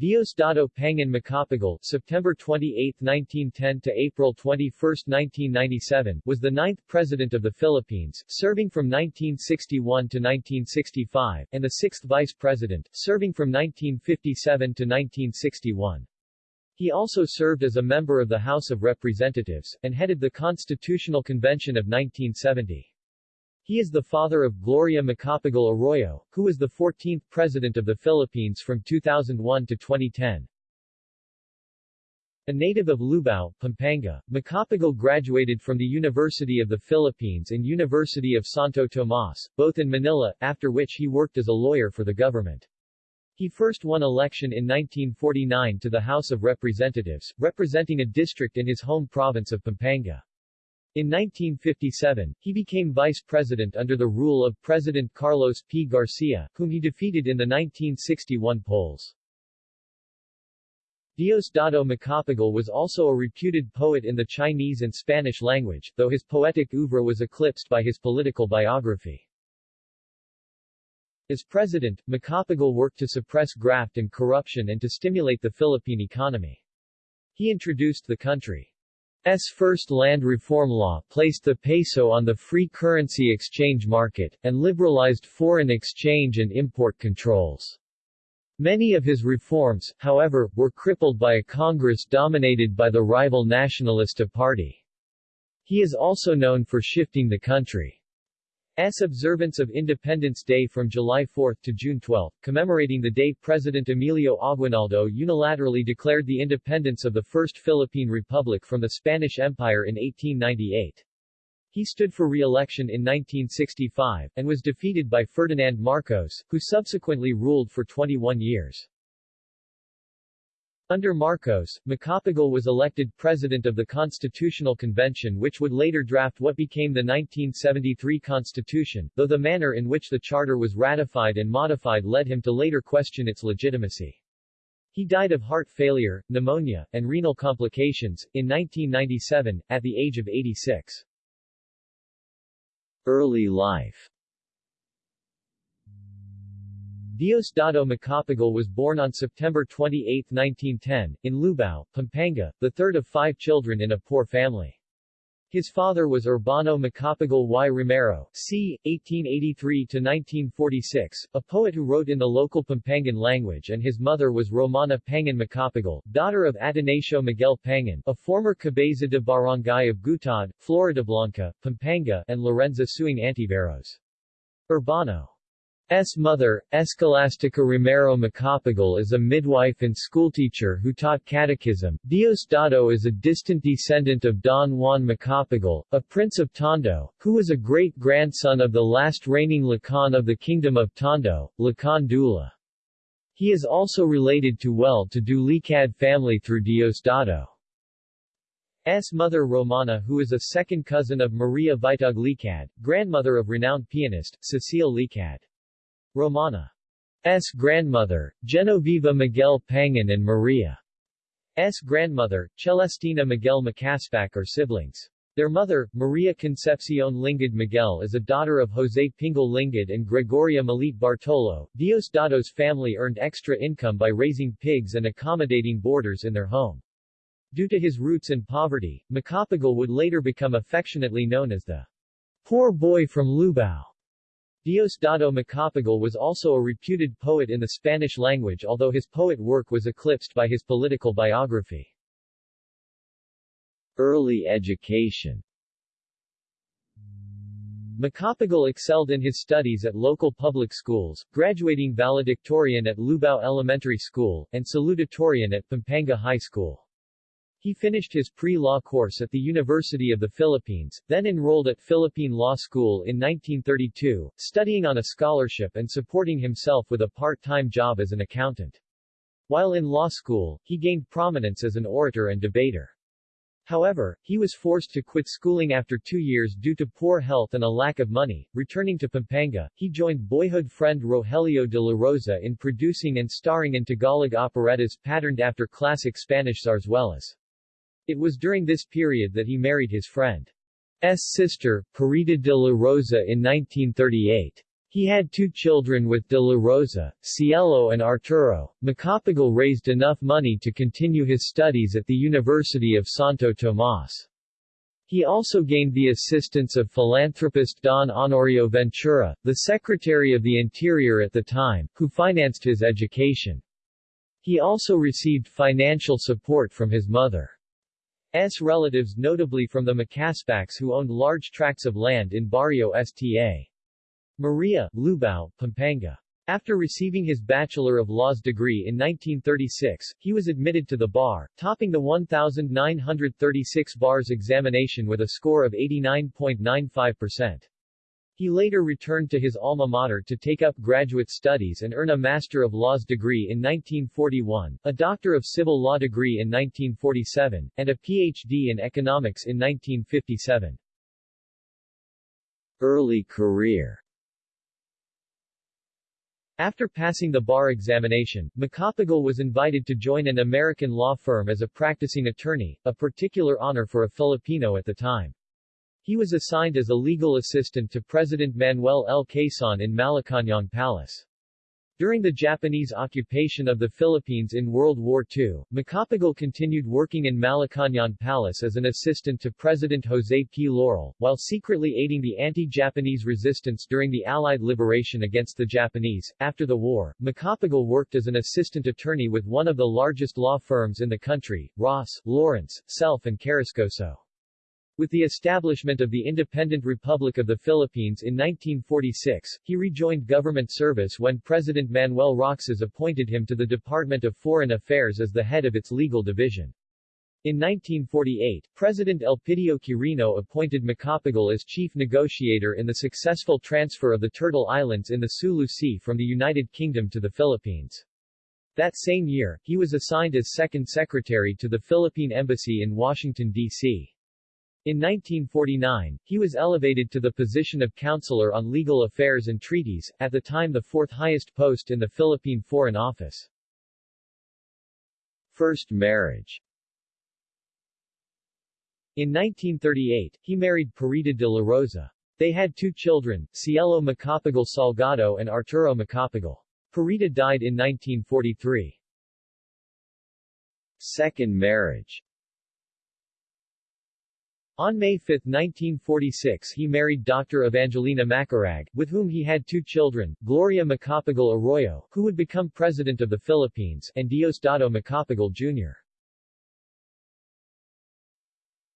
Diosdado Pangan Macapagal September 28, 1910 to April 21, 1997, was the ninth President of the Philippines, serving from 1961 to 1965, and the sixth Vice President, serving from 1957 to 1961. He also served as a member of the House of Representatives, and headed the Constitutional Convention of 1970. He is the father of Gloria Macapagal Arroyo, who was the 14th President of the Philippines from 2001 to 2010. A native of Lubao, Pampanga, Macapagal graduated from the University of the Philippines and University of Santo Tomas, both in Manila, after which he worked as a lawyer for the government. He first won election in 1949 to the House of Representatives, representing a district in his home province of Pampanga. In 1957, he became vice president under the rule of President Carlos P. Garcia, whom he defeated in the 1961 polls. Diosdado Macapagal was also a reputed poet in the Chinese and Spanish language, though his poetic oeuvre was eclipsed by his political biography. As president, Macapagal worked to suppress graft and corruption and to stimulate the Philippine economy. He introduced the country S. first land reform law placed the peso on the free currency exchange market, and liberalized foreign exchange and import controls. Many of his reforms, however, were crippled by a Congress dominated by the rival Nacionalista Party. He is also known for shifting the country S. observance of Independence Day from July 4 to June 12, commemorating the day President Emilio Aguinaldo unilaterally declared the independence of the First Philippine Republic from the Spanish Empire in 1898. He stood for re-election in 1965, and was defeated by Ferdinand Marcos, who subsequently ruled for 21 years. Under Marcos, Macapagal was elected president of the Constitutional Convention which would later draft what became the 1973 Constitution, though the manner in which the charter was ratified and modified led him to later question its legitimacy. He died of heart failure, pneumonia, and renal complications, in 1997, at the age of 86. Early life Diosdado Macapagal was born on September 28, 1910, in Lubao, Pampanga, the third of five children in a poor family. His father was Urbano Macapagal y Romero, c. 1883-1946, a poet who wrote in the local Pampangan language and his mother was Romana Pangan Macapagal, daughter of Adonacio Miguel Pangan, a former cabeza de barangay of Gutad, Floridablanca, Pampanga, and Lorenza Suing Antiveros. Urbano S. mother, Escolastica Romero Macapagal is a midwife and schoolteacher who taught catechism. Diosdado is a distant descendant of Don Juan Macapagal, a prince of Tondo, who was a great-grandson of the last reigning Lakan of the Kingdom of Tondo, Lakan Dula. He is also related to well-to-do Licad family through Diosdado. S. mother Romana who is a second cousin of Maria Vitug Licad, grandmother of renowned pianist, Cecile Licad. Romana's grandmother, Genoveva Miguel Pangan and Maria's grandmother, Celestina Miguel Macaspac are siblings. Their mother, Maria Concepcion Lingad Miguel is a daughter of Jose Pingal Lingad and Gregoria Malit Bartolo. Diosdado's family earned extra income by raising pigs and accommodating boarders in their home. Due to his roots in poverty, Macapagal would later become affectionately known as the poor boy from Lubao. Diosdado Macapagal was also a reputed poet in the Spanish language although his poet work was eclipsed by his political biography. Early education Macapagal excelled in his studies at local public schools, graduating valedictorian at Lubao Elementary School, and salutatorian at Pampanga High School. He finished his pre-law course at the University of the Philippines, then enrolled at Philippine Law School in 1932, studying on a scholarship and supporting himself with a part-time job as an accountant. While in law school, he gained prominence as an orator and debater. However, he was forced to quit schooling after two years due to poor health and a lack of money. Returning to Pampanga, he joined boyhood friend Rogelio de la Rosa in producing and starring in Tagalog operettas patterned after classic Spanish zarzuelas. It was during this period that he married his friend's sister, Purita de la Rosa in 1938. He had two children with De La Rosa, Cielo and Arturo. Macapagal raised enough money to continue his studies at the University of Santo Tomas. He also gained the assistance of philanthropist Don Honorio Ventura, the Secretary of the Interior at the time, who financed his education. He also received financial support from his mother's relatives notably from the Macaspacs who owned large tracts of land in Barrio Sta. Maria, Lubao, Pampanga. After receiving his Bachelor of Laws degree in 1936, he was admitted to the bar, topping the 1,936 bars examination with a score of 89.95%. He later returned to his alma mater to take up graduate studies and earn a Master of Laws degree in 1941, a Doctor of Civil Law degree in 1947, and a Ph.D. in Economics in 1957. Early career after passing the bar examination, Macapagal was invited to join an American law firm as a practicing attorney, a particular honor for a Filipino at the time. He was assigned as a legal assistant to President Manuel L. Quezon in Malacañang Palace. During the Japanese occupation of the Philippines in World War II, Macapagal continued working in Malacañang Palace as an assistant to President Jose P. Laurel, while secretly aiding the anti-Japanese resistance during the Allied liberation against the Japanese. After the war, Macapagal worked as an assistant attorney with one of the largest law firms in the country, Ross, Lawrence, Selph and Carrascoso. With the establishment of the Independent Republic of the Philippines in 1946, he rejoined government service when President Manuel Roxas appointed him to the Department of Foreign Affairs as the head of its legal division. In 1948, President Elpidio Quirino appointed Macapagal as chief negotiator in the successful transfer of the Turtle Islands in the Sulu Sea from the United Kingdom to the Philippines. That same year, he was assigned as second secretary to the Philippine Embassy in Washington, D.C. In 1949, he was elevated to the position of Counselor on Legal Affairs and Treaties, at the time the fourth highest post in the Philippine Foreign Office. First marriage In 1938, he married Purita de la Rosa. They had two children, Cielo Macapagal Salgado and Arturo Macapagal. Purita died in 1943. Second marriage on May 5, 1946 he married Dr. Evangelina Macaraeg, with whom he had two children, Gloria Macapagal Arroyo, who would become President of the Philippines, and Diosdado Macapagal Jr.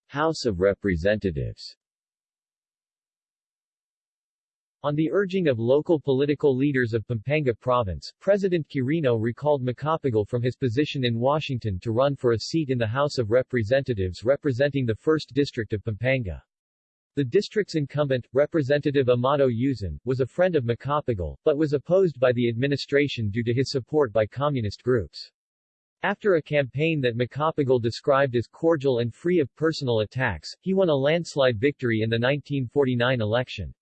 House of Representatives On the urging of local political leaders of Pampanga Province, President Quirino recalled Macapagal from his position in Washington to run for a seat in the House of Representatives representing the 1st District of Pampanga. The district's incumbent, Representative Amado Yuzon, was a friend of Macapagal, but was opposed by the administration due to his support by communist groups. After a campaign that Macapagal described as cordial and free of personal attacks, he won a landslide victory in the 1949 election.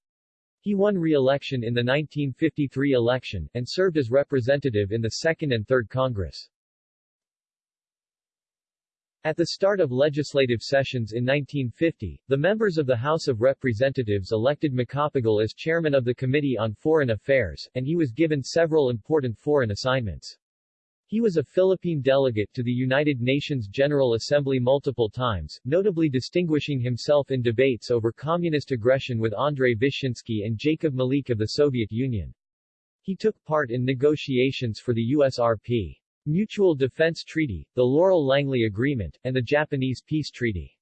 He won re-election in the 1953 election, and served as representative in the Second and Third Congress. At the start of legislative sessions in 1950, the members of the House of Representatives elected Macapagal as chairman of the Committee on Foreign Affairs, and he was given several important foreign assignments. He was a Philippine delegate to the United Nations General Assembly multiple times, notably distinguishing himself in debates over communist aggression with Andrei Vyshinsky and Jacob Malik of the Soviet Union. He took part in negotiations for the USRP Mutual Defense Treaty, the Laurel-Langley Agreement, and the Japanese Peace Treaty.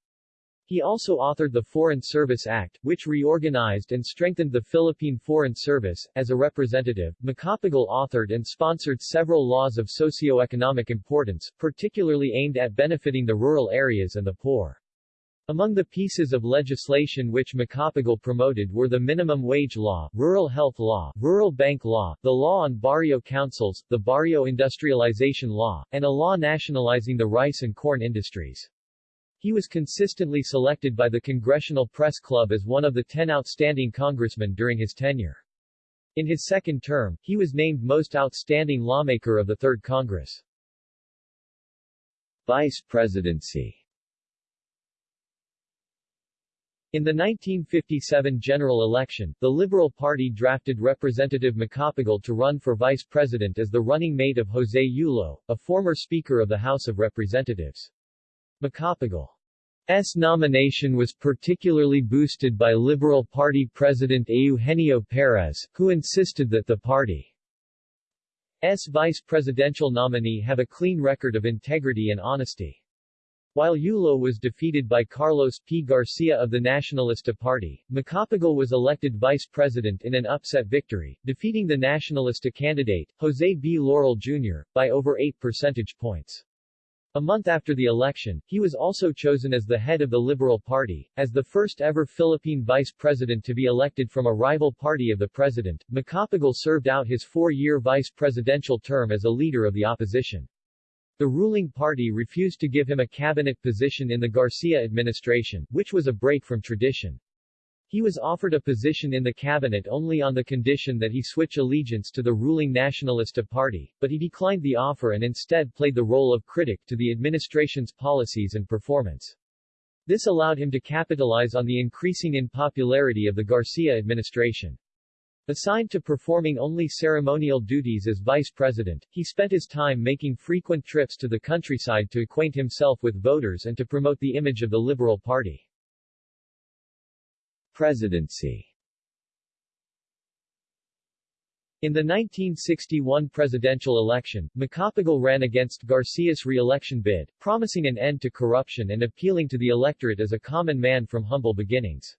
He also authored the Foreign Service Act, which reorganized and strengthened the Philippine Foreign Service. As a representative, Macapagal authored and sponsored several laws of socio-economic importance, particularly aimed at benefiting the rural areas and the poor. Among the pieces of legislation which Macapagal promoted were the Minimum Wage Law, Rural Health Law, Rural Bank Law, the Law on Barrio Councils, the Barrio Industrialization Law, and a law nationalizing the rice and corn industries. He was consistently selected by the Congressional Press Club as one of the ten outstanding congressmen during his tenure. In his second term, he was named Most Outstanding Lawmaker of the Third Congress. Vice Presidency In the 1957 general election, the Liberal Party drafted Representative Macapagal to run for vice president as the running mate of Jose Yulo, a former Speaker of the House of Representatives. Macapagal's nomination was particularly boosted by Liberal Party President Eugenio Perez, who insisted that the party's vice presidential nominee have a clean record of integrity and honesty. While Yulo was defeated by Carlos P. Garcia of the Nacionalista Party, Macapagal was elected vice president in an upset victory, defeating the Nacionalista candidate, Jose B. Laurel Jr., by over 8 percentage points. A month after the election, he was also chosen as the head of the Liberal Party. As the first ever Philippine vice president to be elected from a rival party of the president, Macapagal served out his four-year vice presidential term as a leader of the opposition. The ruling party refused to give him a cabinet position in the Garcia administration, which was a break from tradition. He was offered a position in the cabinet only on the condition that he switch allegiance to the ruling Nacionalista Party, but he declined the offer and instead played the role of critic to the administration's policies and performance. This allowed him to capitalize on the increasing unpopularity of the Garcia administration. Assigned to performing only ceremonial duties as vice president, he spent his time making frequent trips to the countryside to acquaint himself with voters and to promote the image of the Liberal Party. Presidency In the 1961 presidential election, Macapagal ran against Garcia's re-election bid, promising an end to corruption and appealing to the electorate as a common man from humble beginnings.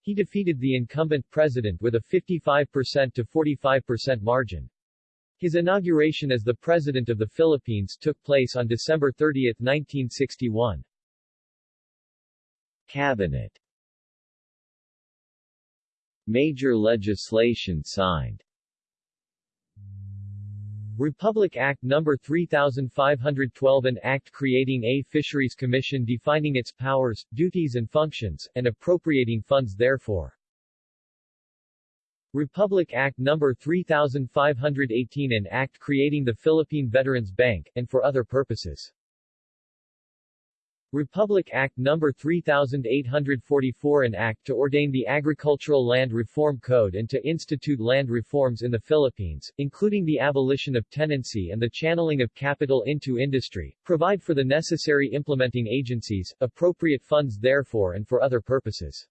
He defeated the incumbent president with a 55% to 45% margin. His inauguration as the President of the Philippines took place on December 30, 1961. Cabinet Major legislation signed Republic Act No. 3512 An act creating a Fisheries Commission defining its powers, duties and functions, and appropriating funds therefore. Republic Act No. 3518 An act creating the Philippine Veterans Bank, and for other purposes. Republic Act No. 3844 An Act to ordain the Agricultural Land Reform Code and to institute land reforms in the Philippines, including the abolition of tenancy and the channeling of capital into industry, provide for the necessary implementing agencies, appropriate funds therefore and for other purposes.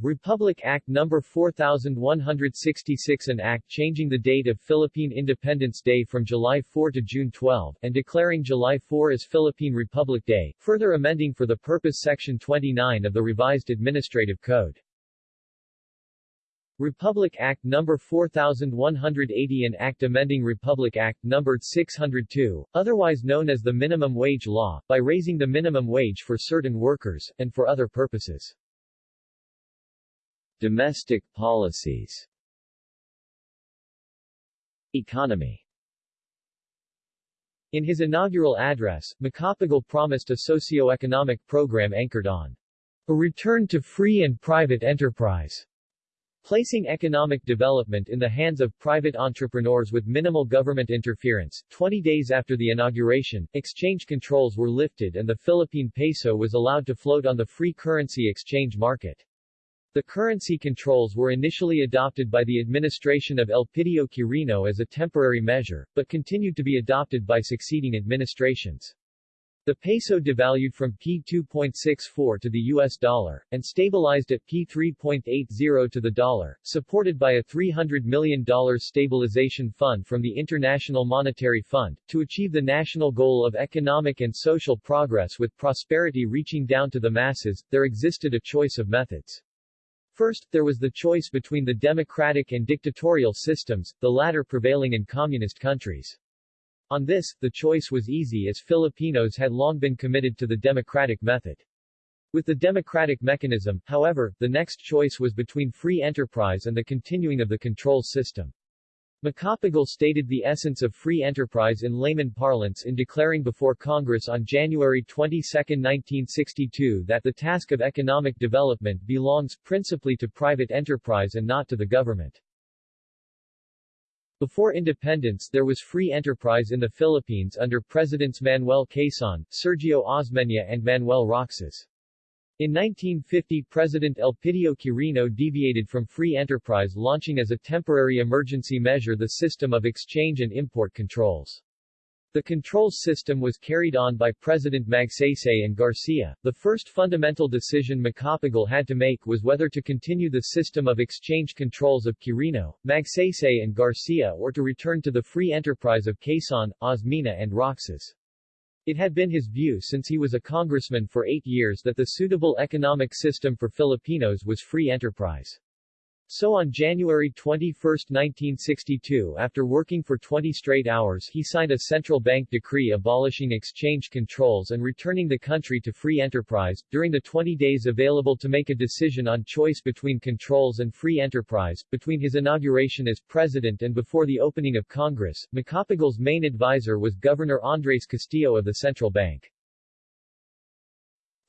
Republic Act No. 4166 An act changing the date of Philippine Independence Day from July 4 to June 12, and declaring July 4 as Philippine Republic Day, further amending for the purpose Section 29 of the revised Administrative Code. Republic Act No. 4180 An act amending Republic Act No. 602, otherwise known as the Minimum Wage Law, by raising the minimum wage for certain workers, and for other purposes. Domestic policies Economy In his inaugural address, Macapagal promised a socio-economic program anchored on a return to free and private enterprise, placing economic development in the hands of private entrepreneurs with minimal government interference. 20 days after the inauguration, exchange controls were lifted and the Philippine peso was allowed to float on the free currency exchange market. The currency controls were initially adopted by the administration of Elpidio Quirino as a temporary measure, but continued to be adopted by succeeding administrations. The peso devalued from P2.64 to the US dollar, and stabilized at P3.80 to the dollar, supported by a $300 million stabilization fund from the International Monetary Fund, to achieve the national goal of economic and social progress with prosperity reaching down to the masses, there existed a choice of methods. First, there was the choice between the democratic and dictatorial systems, the latter prevailing in communist countries. On this, the choice was easy as Filipinos had long been committed to the democratic method. With the democratic mechanism, however, the next choice was between free enterprise and the continuing of the control system. Macapagal stated the essence of free enterprise in layman parlance in declaring before Congress on January 22, 1962 that the task of economic development belongs principally to private enterprise and not to the government. Before independence there was free enterprise in the Philippines under Presidents Manuel Quezon, Sergio Osmeña and Manuel Roxas. In 1950 President Elpidio Quirino deviated from free enterprise launching as a temporary emergency measure the system of exchange and import controls. The controls system was carried on by President Magsaysay and Garcia. The first fundamental decision Macapagal had to make was whether to continue the system of exchange controls of Quirino, Magsaysay and Garcia or to return to the free enterprise of Quezon, Osmeña and Roxas. It had been his view since he was a congressman for eight years that the suitable economic system for Filipinos was free enterprise. So on January 21, 1962 after working for 20 straight hours he signed a central bank decree abolishing exchange controls and returning the country to free enterprise. During the 20 days available to make a decision on choice between controls and free enterprise, between his inauguration as president and before the opening of Congress, Macapagal's main advisor was Governor Andres Castillo of the central bank.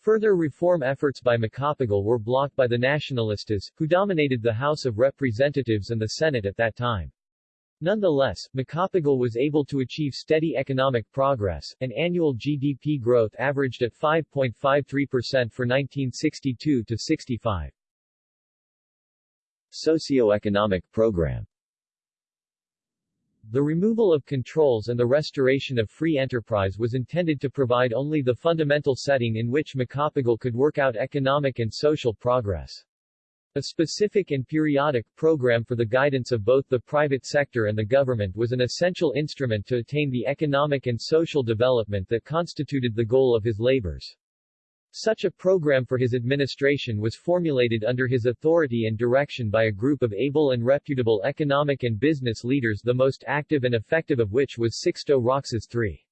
Further reform efforts by Macapagal were blocked by the Nacionalistas, who dominated the House of Representatives and the Senate at that time. Nonetheless, Macapagal was able to achieve steady economic progress, and annual GDP growth averaged at 5.53% for 1962 to 65. Socio-economic program the removal of controls and the restoration of free enterprise was intended to provide only the fundamental setting in which Macapagal could work out economic and social progress. A specific and periodic program for the guidance of both the private sector and the government was an essential instrument to attain the economic and social development that constituted the goal of his labors. Such a program for his administration was formulated under his authority and direction by a group of able and reputable economic and business leaders the most active and effective of which was Sixto Roxas III.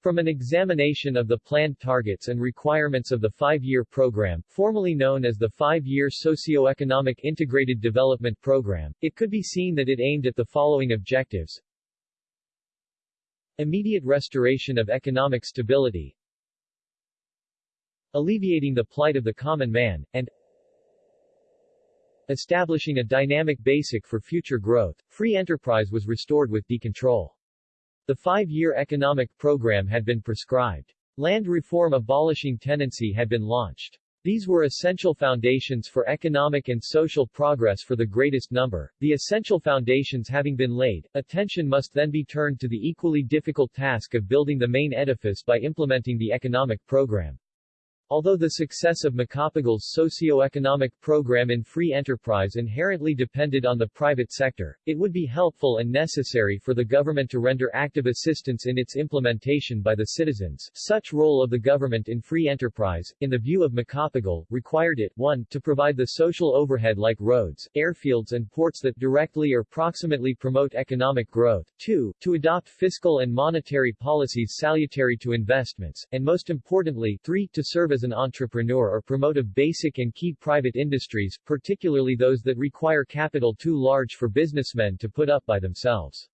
From an examination of the planned targets and requirements of the five-year program, formerly known as the Five-Year Socio-Economic Integrated Development Program, it could be seen that it aimed at the following objectives. Immediate restoration of economic stability, alleviating the plight of the common man, and establishing a dynamic basic for future growth, free enterprise was restored with decontrol. The five-year economic program had been prescribed. Land reform abolishing tenancy had been launched. These were essential foundations for economic and social progress for the greatest number. The essential foundations having been laid, attention must then be turned to the equally difficult task of building the main edifice by implementing the economic program. Although the success of Macapagal's socio-economic program in free enterprise inherently depended on the private sector, it would be helpful and necessary for the government to render active assistance in its implementation by the citizens. Such role of the government in free enterprise, in the view of Macapagal, required it 1. to provide the social overhead like roads, airfields and ports that directly or proximately promote economic growth, 2. to adopt fiscal and monetary policies salutary to investments, and most importantly, 3. to serve as an entrepreneur or promote of basic and key private industries, particularly those that require capital too large for businessmen to put up by themselves.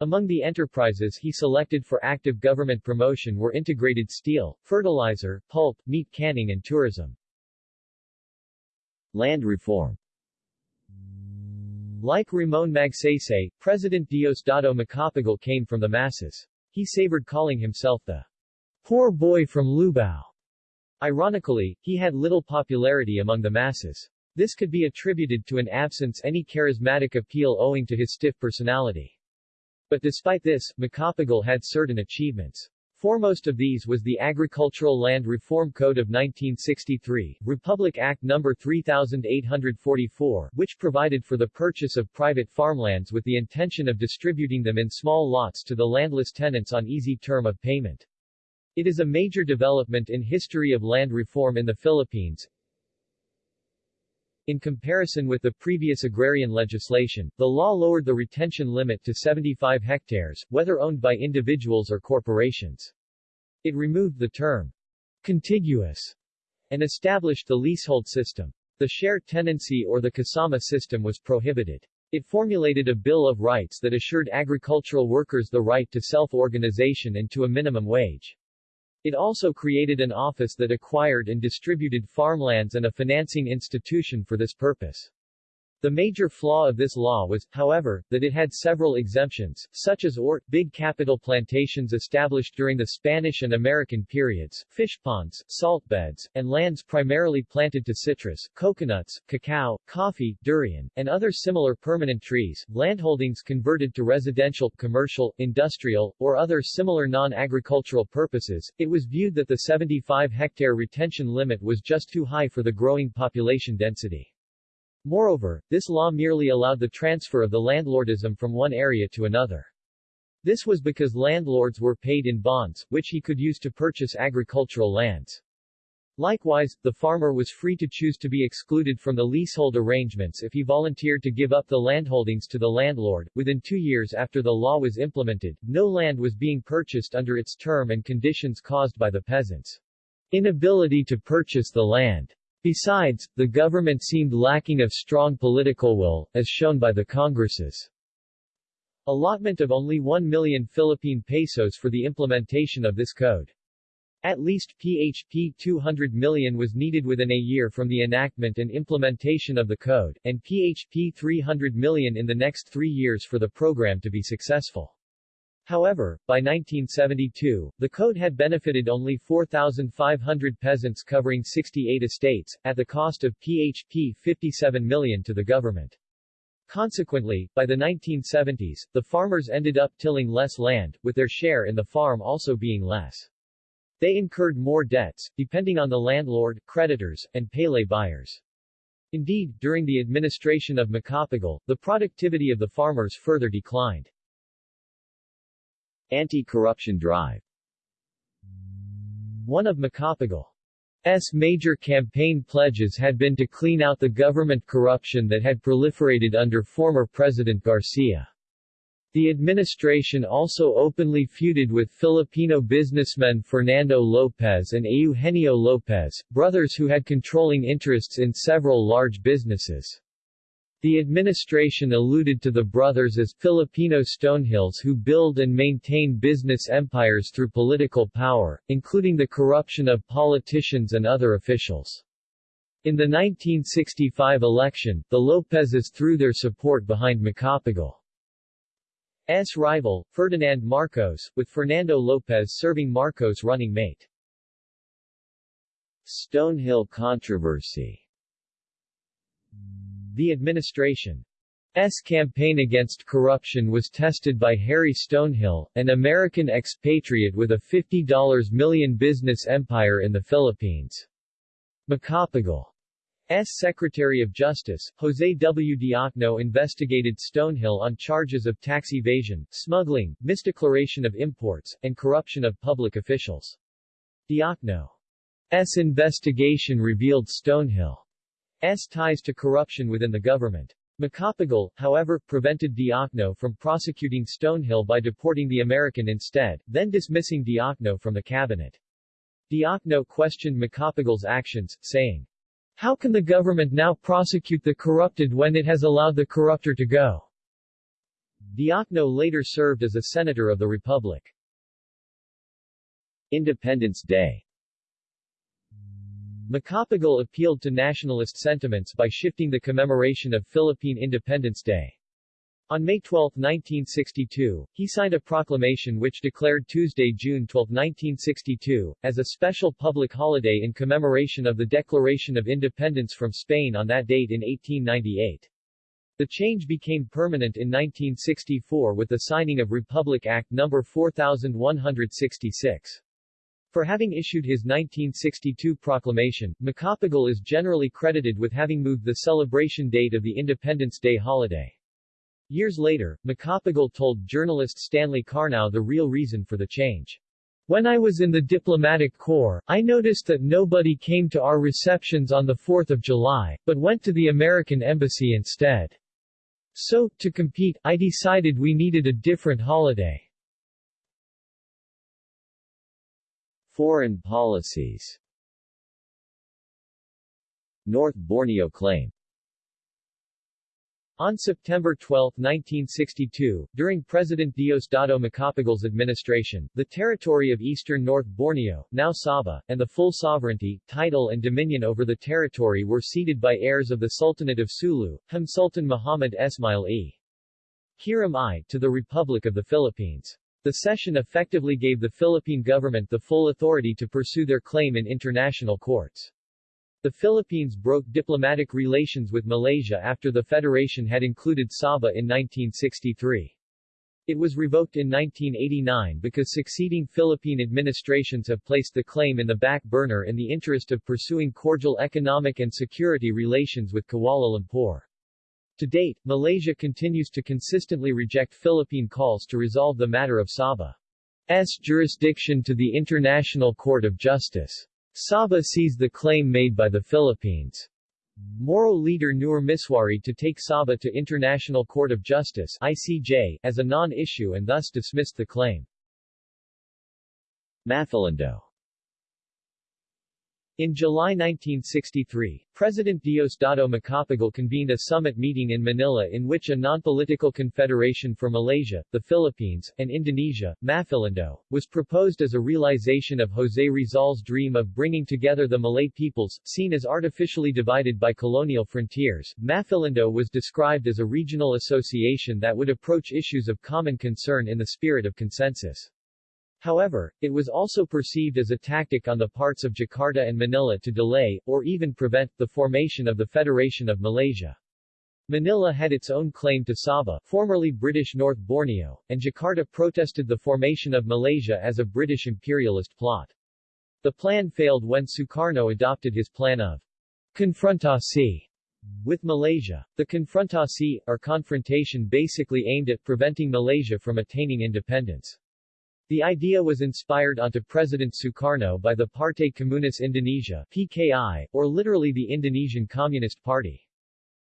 Among the enterprises he selected for active government promotion were integrated steel, fertilizer, pulp, meat canning and tourism. Land reform Like Ramon Magsaysay, President Diosdado Macapagal came from the masses. He savored calling himself the poor boy from Lubao. Ironically, he had little popularity among the masses. This could be attributed to an absence any charismatic appeal owing to his stiff personality. But despite this, Macapagal had certain achievements. Foremost of these was the Agricultural Land Reform Code of 1963, Republic Act No. 3844, which provided for the purchase of private farmlands with the intention of distributing them in small lots to the landless tenants on easy term of payment. It is a major development in history of land reform in the Philippines. In comparison with the previous agrarian legislation, the law lowered the retention limit to 75 hectares, whether owned by individuals or corporations. It removed the term contiguous and established the leasehold system. The share tenancy or the kasama system was prohibited. It formulated a Bill of Rights that assured agricultural workers the right to self-organization and to a minimum wage. It also created an office that acquired and distributed farmlands and a financing institution for this purpose. The major flaw of this law was, however, that it had several exemptions, such as ORT, big capital plantations established during the Spanish and American periods, fish ponds, salt beds, and lands primarily planted to citrus, coconuts, cacao, coffee, durian, and other similar permanent trees, landholdings converted to residential, commercial, industrial, or other similar non-agricultural purposes. It was viewed that the 75-hectare retention limit was just too high for the growing population density. Moreover, this law merely allowed the transfer of the landlordism from one area to another. This was because landlords were paid in bonds, which he could use to purchase agricultural lands. Likewise, the farmer was free to choose to be excluded from the leasehold arrangements if he volunteered to give up the landholdings to the landlord. Within two years after the law was implemented, no land was being purchased under its term and conditions caused by the peasants' inability to purchase the land. Besides, the government seemed lacking of strong political will, as shown by the Congress's allotment of only 1 million Philippine pesos for the implementation of this code. At least PHP 200 million was needed within a year from the enactment and implementation of the code, and PHP 300 million in the next three years for the program to be successful. However, by 1972, the code had benefited only 4,500 peasants covering 68 estates, at the cost of PHP 57 million to the government. Consequently, by the 1970s, the farmers ended up tilling less land, with their share in the farm also being less. They incurred more debts, depending on the landlord, creditors, and palay buyers. Indeed, during the administration of Macapagal, the productivity of the farmers further declined. Anti-corruption drive One of Macapagal's major campaign pledges had been to clean out the government corruption that had proliferated under former President Garcia. The administration also openly feuded with Filipino businessmen Fernando Lopez and Eugenio Lopez, brothers who had controlling interests in several large businesses. The administration alluded to the brothers as Filipino Stonehills who build and maintain business empires through political power, including the corruption of politicians and other officials. In the 1965 election, the Lopezes threw their support behind Macapagal's rival, Ferdinand Marcos, with Fernando Lopez serving Marcos' running mate. Stonehill controversy the administration's campaign against corruption was tested by Harry Stonehill, an American expatriate with a $50 million business empire in the Philippines. Macapagal's Secretary of Justice, Jose W. Diokno investigated Stonehill on charges of tax evasion, smuggling, misdeclaration of imports, and corruption of public officials. Diokno's investigation revealed Stonehill S. ties to corruption within the government. Macapagal, however, prevented Diokno from prosecuting Stonehill by deporting the American instead, then dismissing Diokno from the cabinet. Diokno questioned Macapagal's actions, saying, How can the government now prosecute the corrupted when it has allowed the corrupter to go? Diokno later served as a senator of the Republic. Independence Day Macapagal appealed to nationalist sentiments by shifting the commemoration of Philippine Independence Day. On May 12, 1962, he signed a proclamation which declared Tuesday, June 12, 1962, as a special public holiday in commemoration of the Declaration of Independence from Spain on that date in 1898. The change became permanent in 1964 with the signing of Republic Act No. 4166. For having issued his 1962 proclamation, Macapagal is generally credited with having moved the celebration date of the Independence Day holiday. Years later, Macapagal told journalist Stanley Karnow the real reason for the change. When I was in the diplomatic corps, I noticed that nobody came to our receptions on the 4th of July, but went to the American embassy instead. So, to compete, I decided we needed a different holiday. Foreign policies North Borneo claim On September 12, 1962, during President Diosdado Macapagal's administration, the territory of eastern North Borneo, now Sabah, and the full sovereignty, title and dominion over the territory were ceded by heirs of the Sultanate of Sulu, Him Sultan Muhammad Esmail e. Kiram I, to the Republic of the Philippines. The cession effectively gave the Philippine government the full authority to pursue their claim in international courts. The Philippines broke diplomatic relations with Malaysia after the federation had included Sabah in 1963. It was revoked in 1989 because succeeding Philippine administrations have placed the claim in the back burner in the interest of pursuing cordial economic and security relations with Kuala Lumpur. To date, Malaysia continues to consistently reject Philippine calls to resolve the matter of Sabah's jurisdiction to the International Court of Justice. Sabah sees the claim made by the Philippines. Moro leader Nur Misuari to take Sabah to International Court of Justice ICJ as a non-issue and thus dismissed the claim. Mafilindo in July 1963, President Diosdado Macapagal convened a summit meeting in Manila in which a non-political confederation for Malaysia, the Philippines, and Indonesia, Mafilindo, was proposed as a realization of José Rizal's dream of bringing together the Malay peoples, seen as artificially divided by colonial frontiers. Mafilindo was described as a regional association that would approach issues of common concern in the spirit of consensus. However, it was also perceived as a tactic on the parts of Jakarta and Manila to delay, or even prevent, the formation of the Federation of Malaysia. Manila had its own claim to Sabah, formerly British North Borneo, and Jakarta protested the formation of Malaysia as a British imperialist plot. The plan failed when Sukarno adopted his plan of confrontasi with Malaysia. The confrontasi, or confrontation basically aimed at preventing Malaysia from attaining independence. The idea was inspired onto President Sukarno by the Partai Komunis Indonesia PKI, or literally the Indonesian Communist Party.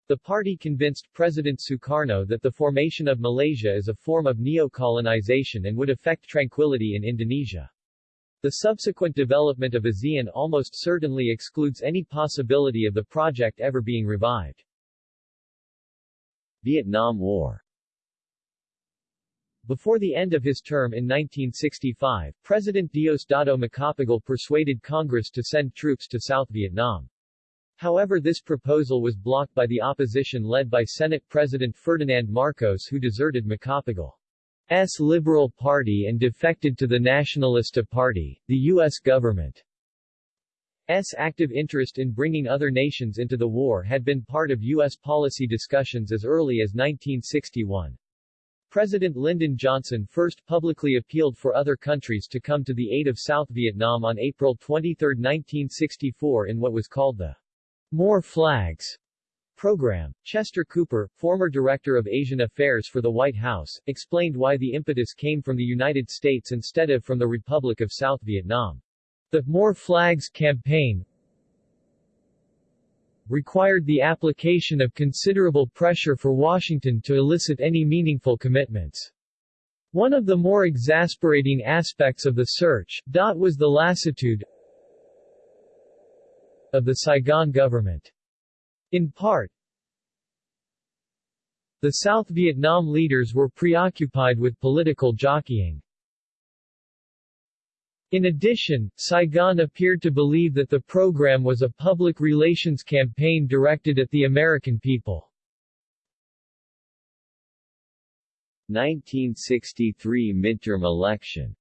The party convinced President Sukarno that the formation of Malaysia is a form of neo-colonization and would affect tranquility in Indonesia. The subsequent development of ASEAN almost certainly excludes any possibility of the project ever being revived. Vietnam War before the end of his term in 1965, President Diosdado Macapagal persuaded Congress to send troops to South Vietnam. However this proposal was blocked by the opposition led by Senate President Ferdinand Marcos who deserted Macapagal's Liberal Party and defected to the Nacionalista Party, the U.S. government. S. active interest in bringing other nations into the war had been part of U.S. policy discussions as early as 1961. President Lyndon Johnson first publicly appealed for other countries to come to the aid of South Vietnam on April 23, 1964 in what was called the More Flags program. Chester Cooper, former Director of Asian Affairs for the White House, explained why the impetus came from the United States instead of from the Republic of South Vietnam. The More Flags campaign required the application of considerable pressure for Washington to elicit any meaningful commitments. One of the more exasperating aspects of the search, dot was the lassitude of the Saigon government. In part, the South Vietnam leaders were preoccupied with political jockeying. In addition, Saigon appeared to believe that the program was a public relations campaign directed at the American people. 1963 midterm election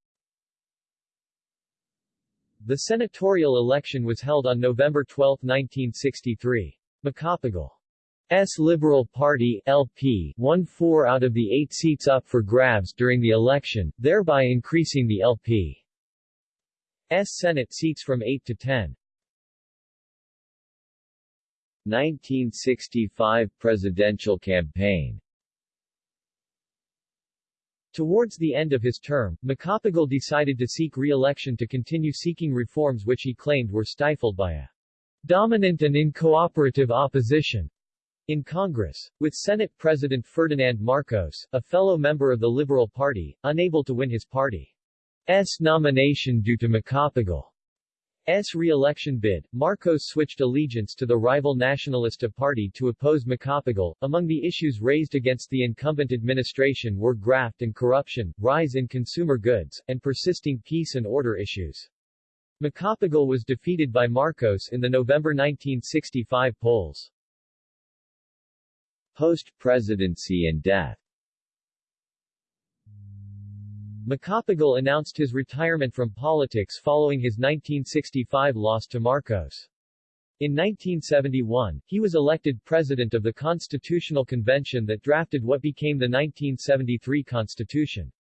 The senatorial election was held on November 12, 1963. Macapagal's Liberal Party LP won four out of the eight seats up for grabs during the election, thereby increasing the LP S Senate seats from 8 to 10. 1965 presidential campaign Towards the end of his term, Macapagal decided to seek re-election to continue seeking reforms which he claimed were stifled by a dominant and incooperative opposition in Congress, with Senate President Ferdinand Marcos, a fellow member of the Liberal Party, unable to win his party. S nomination due to Macapagal's re-election bid, Marcos switched allegiance to the rival Nacionalista Party to oppose Macapagal. Among the issues raised against the incumbent administration were graft and corruption, rise in consumer goods, and persisting peace and order issues. Macapagal was defeated by Marcos in the November 1965 polls. Post-presidency and death Macapagal announced his retirement from politics following his 1965 loss to Marcos. In 1971, he was elected president of the Constitutional Convention that drafted what became the 1973 Constitution.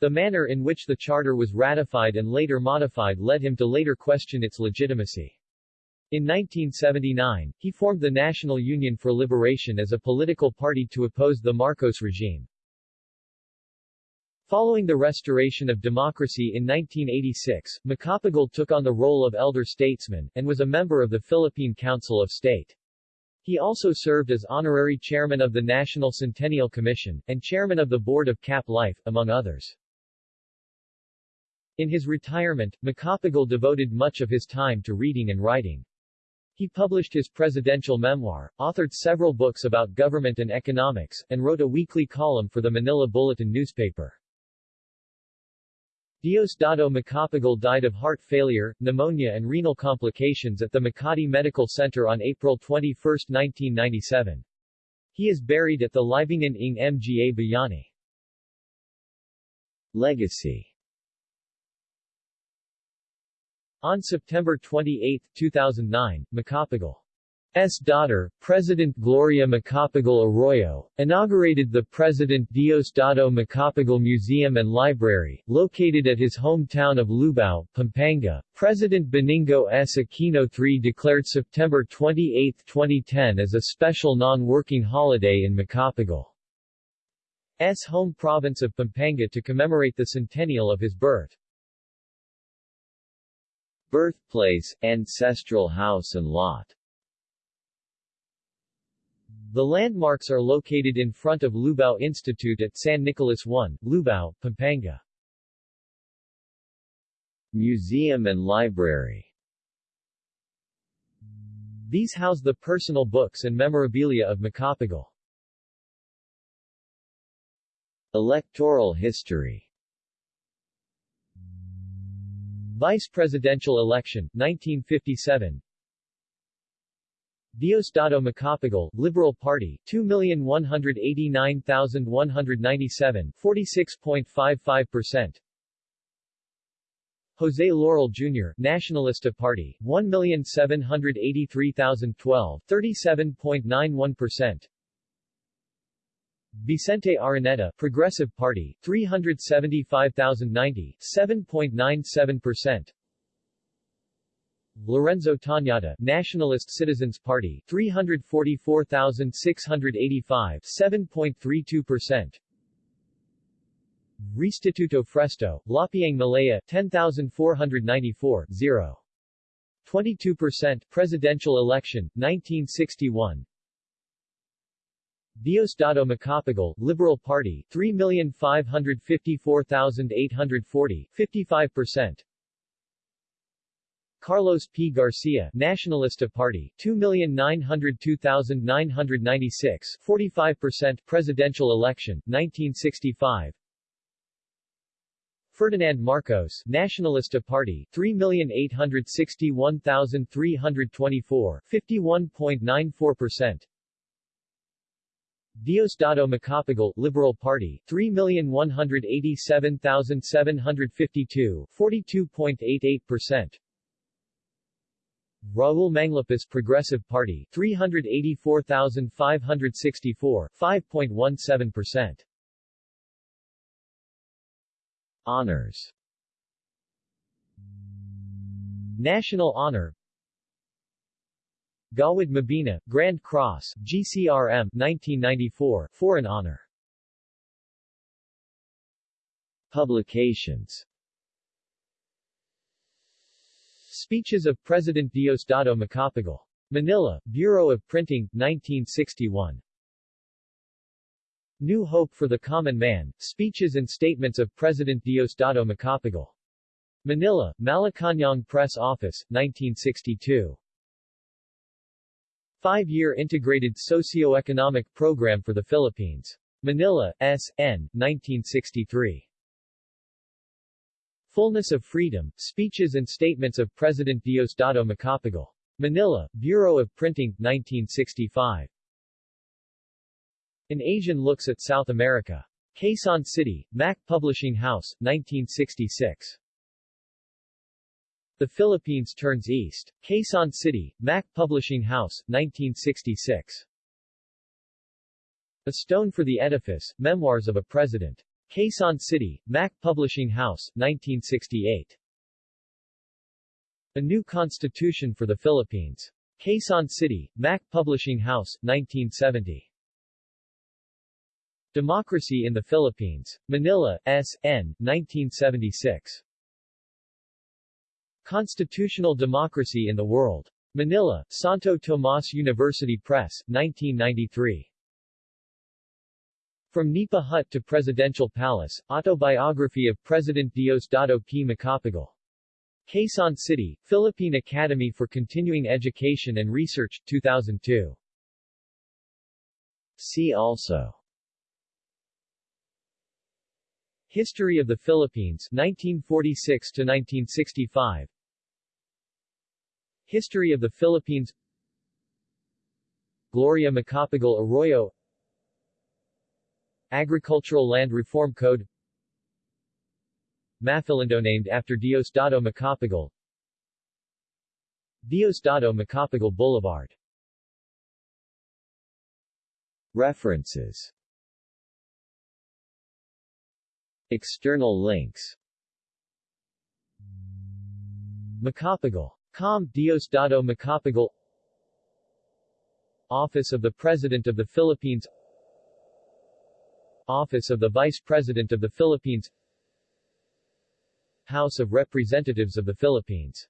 The manner in which the charter was ratified and later modified led him to later question its legitimacy. In 1979, he formed the National Union for Liberation as a political party to oppose the Marcos regime. Following the restoration of democracy in 1986, Macapagal took on the role of elder statesman, and was a member of the Philippine Council of State. He also served as honorary chairman of the National Centennial Commission, and chairman of the board of CAP Life, among others. In his retirement, Macapagal devoted much of his time to reading and writing. He published his presidential memoir, authored several books about government and economics, and wrote a weekly column for the Manila Bulletin newspaper. Diosdado Macapagal died of heart failure, pneumonia and renal complications at the Makati Medical Center on April 21, 1997. He is buried at the Libingan ng Mga Bayani. Legacy On September 28, 2009, Macapagal S. daughter, President Gloria Macapagal Arroyo, inaugurated the President Diosdado Macapagal Museum and Library, located at his hometown of Lubao, Pampanga. President Benigno S. Aquino III declared September 28, 2010 as a special non-working holiday in Macapagal's home province of Pampanga to commemorate the centennial of his birth. Birthplace, ancestral house and lot the landmarks are located in front of Lubao Institute at San Nicolas I, Lubao, Pampanga. Museum and library These house the personal books and memorabilia of Macapagal. Electoral history Vice presidential election, 1957 Diosdado Macapagal, Liberal Party, 2,189,197, 46.55%. Jose Laurel Jr., Nationalista Party, 1,783,012, 37.91%. Vicente Araneta, Progressive Party, 375,090, 7.97%. Lorenzo Tañada, Nationalist Citizens Party, 344,685, 7.32%. Restituto Fresto, Lapiang Malaya, 10,494, 0. 22% Presidential election, 1961 Diosdado Macapagal, Liberal Party, 3,554,840, 55% Carlos P. Garcia, Nacionalista Party, 2,902,996, 45% Presidential election, 1965 Ferdinand Marcos, Nacionalista Party, 3,861,324, 51.94% Diosdado Macapagal, Liberal Party, 3,187,752, 42.88% Raul Manglapus Progressive Party, 384,564, 5.17%. Honors. National Honor. Gawad Mabini, Grand Cross, GCRM, 1994, Foreign Honor. Publications Speeches of President Diosdado Macapagal. Manila, Bureau of Printing, 1961. New Hope for the Common Man, Speeches and Statements of President Diosdado Macapagal. Manila, Malacañang Press Office, 1962. Five-year Integrated Socio-Economic Program for the Philippines. Manila, S.N., 1963. Fullness of Freedom, Speeches and Statements of President Diosdado Macapagal. Manila, Bureau of Printing, 1965. An Asian Looks at South America. Quezon City, Mac Publishing House, 1966. The Philippines Turns East. Quezon City, Mac Publishing House, 1966. A Stone for the Edifice, Memoirs of a President. Quezon City, Mac Publishing House, 1968. A New Constitution for the Philippines. Quezon City, Mac Publishing House, 1970. Democracy in the Philippines. Manila, S.N., 1976. Constitutional Democracy in the World. Manila, Santo Tomas University Press, 1993. From Nipa Hut to Presidential Palace, Autobiography of President Diosdado P. Macapagal. Quezon City, Philippine Academy for Continuing Education and Research, 2002. See also History of the Philippines 1946 to 1965 History of the Philippines Gloria Macapagal Arroyo Agricultural Land Reform Code. Mafilindo named after Diosdado Macapagal. Diosdado Macapagal Boulevard. References. External links. Macapagal. Com. Diosdado Macapagal. Office of the President of the Philippines Office of the Vice President of the Philippines. House of Representatives of the Philippines